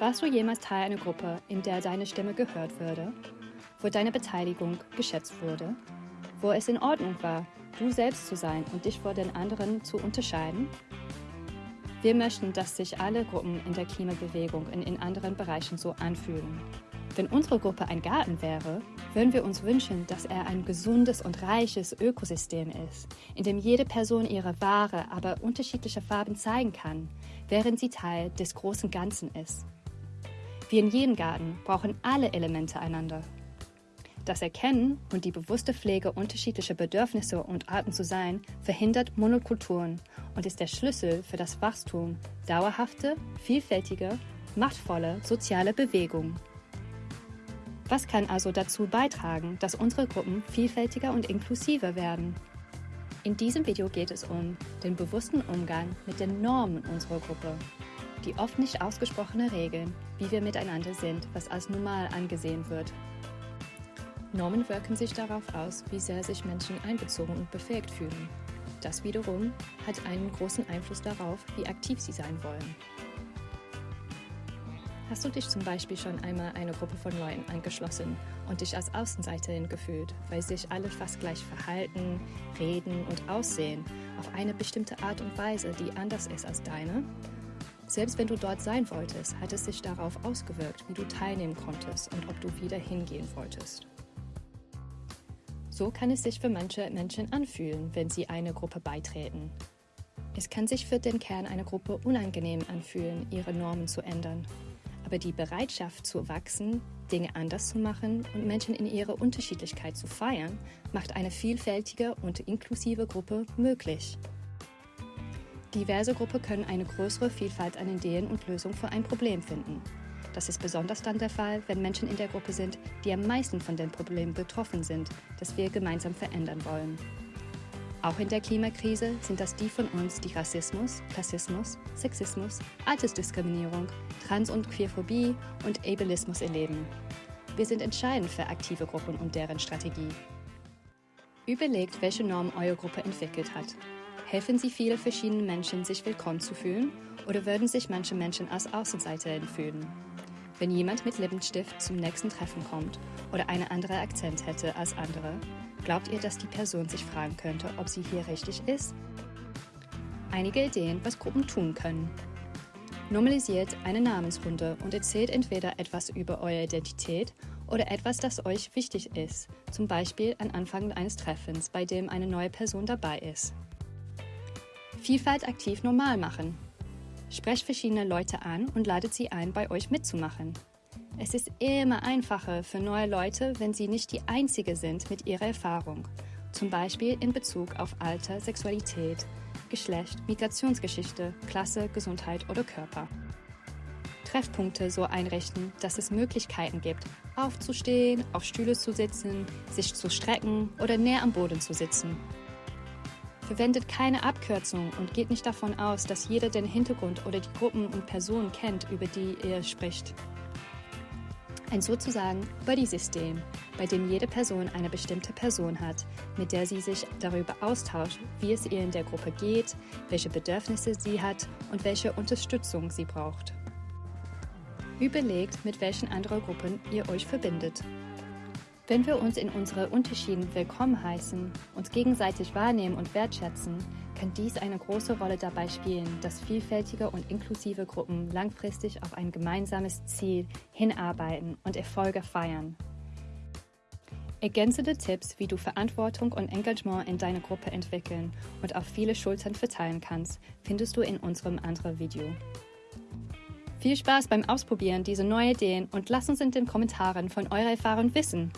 Warst du jemals Teil einer Gruppe, in der deine Stimme gehört wurde, wo deine Beteiligung geschätzt wurde, wo es in Ordnung war, du selbst zu sein und dich vor den anderen zu unterscheiden? Wir möchten, dass sich alle Gruppen in der Klimabewegung und in anderen Bereichen so anfühlen. Wenn unsere Gruppe ein Garten wäre, würden wir uns wünschen, dass er ein gesundes und reiches Ökosystem ist, in dem jede Person ihre wahre, aber unterschiedliche Farben zeigen kann, während sie Teil des großen Ganzen ist. Wie in jedem Garten brauchen alle Elemente einander. Das Erkennen und die bewusste Pflege unterschiedlicher Bedürfnisse und Arten zu sein verhindert Monokulturen und ist der Schlüssel für das Wachstum dauerhafte, vielfältige, machtvolle soziale Bewegung. Was kann also dazu beitragen, dass unsere Gruppen vielfältiger und inklusiver werden? In diesem Video geht es um den bewussten Umgang mit den Normen unserer Gruppe, die oft nicht ausgesprochene Regeln, wie wir miteinander sind, was als normal angesehen wird. Normen wirken sich darauf aus, wie sehr sich Menschen einbezogen und befähigt fühlen. Das wiederum hat einen großen Einfluss darauf, wie aktiv sie sein wollen. Hast du dich zum Beispiel schon einmal einer Gruppe von Leuten angeschlossen und dich als Außenseiterin gefühlt, weil sich alle fast gleich verhalten, reden und aussehen, auf eine bestimmte Art und Weise, die anders ist als deine? Selbst wenn du dort sein wolltest, hat es sich darauf ausgewirkt, wie du teilnehmen konntest und ob du wieder hingehen wolltest. So kann es sich für manche Menschen anfühlen, wenn sie einer Gruppe beitreten. Es kann sich für den Kern einer Gruppe unangenehm anfühlen, ihre Normen zu ändern aber die Bereitschaft zu wachsen, Dinge anders zu machen und Menschen in ihrer Unterschiedlichkeit zu feiern, macht eine vielfältige und inklusive Gruppe möglich. Diverse Gruppen können eine größere Vielfalt an Ideen und Lösungen für ein Problem finden. Das ist besonders dann der Fall, wenn Menschen in der Gruppe sind, die am meisten von dem Problem betroffen sind, das wir gemeinsam verändern wollen. Auch in der Klimakrise sind das die von uns, die Rassismus, Klassismus, Sexismus, Altersdiskriminierung, Trans- und Queerphobie und Ableismus erleben. Wir sind entscheidend für aktive Gruppen und deren Strategie. Überlegt, welche Norm eure Gruppe entwickelt hat. Helfen sie viele verschiedene Menschen, sich willkommen zu fühlen oder würden sich manche Menschen als Außenseiter fühlen? Wenn jemand mit Lippenstift zum nächsten Treffen kommt oder eine andere Akzent hätte als andere, glaubt ihr, dass die Person sich fragen könnte, ob sie hier richtig ist? Einige Ideen, was Gruppen tun können. Normalisiert eine Namensrunde und erzählt entweder etwas über eure Identität oder etwas, das euch wichtig ist, zum Beispiel am Anfang eines Treffens, bei dem eine neue Person dabei ist. Vielfalt aktiv normal machen. Sprecht verschiedene Leute an und ladet sie ein, bei euch mitzumachen. Es ist immer einfacher für neue Leute, wenn sie nicht die Einzige sind mit ihrer Erfahrung, zum Beispiel in Bezug auf Alter, Sexualität, Geschlecht, Migrationsgeschichte, Klasse, Gesundheit oder Körper. Treffpunkte so einrichten, dass es Möglichkeiten gibt, aufzustehen, auf Stühle zu sitzen, sich zu strecken oder näher am Boden zu sitzen. Verwendet keine Abkürzung und geht nicht davon aus, dass jeder den Hintergrund oder die Gruppen und Personen kennt, über die ihr spricht. Ein sozusagen Buddy-System, bei dem jede Person eine bestimmte Person hat, mit der sie sich darüber austauscht, wie es ihr in der Gruppe geht, welche Bedürfnisse sie hat und welche Unterstützung sie braucht. Überlegt, mit welchen anderen Gruppen ihr euch verbindet. Wenn wir uns in unsere Unterschieden willkommen heißen, uns gegenseitig wahrnehmen und wertschätzen, kann dies eine große Rolle dabei spielen, dass vielfältige und inklusive Gruppen langfristig auf ein gemeinsames Ziel hinarbeiten und Erfolge feiern. Ergänzende Tipps, wie du Verantwortung und Engagement in deiner Gruppe entwickeln und auf viele Schultern verteilen kannst, findest du in unserem anderen Video. Viel Spaß beim Ausprobieren dieser neuen Ideen und lasst uns in den Kommentaren von eurer Erfahrung wissen.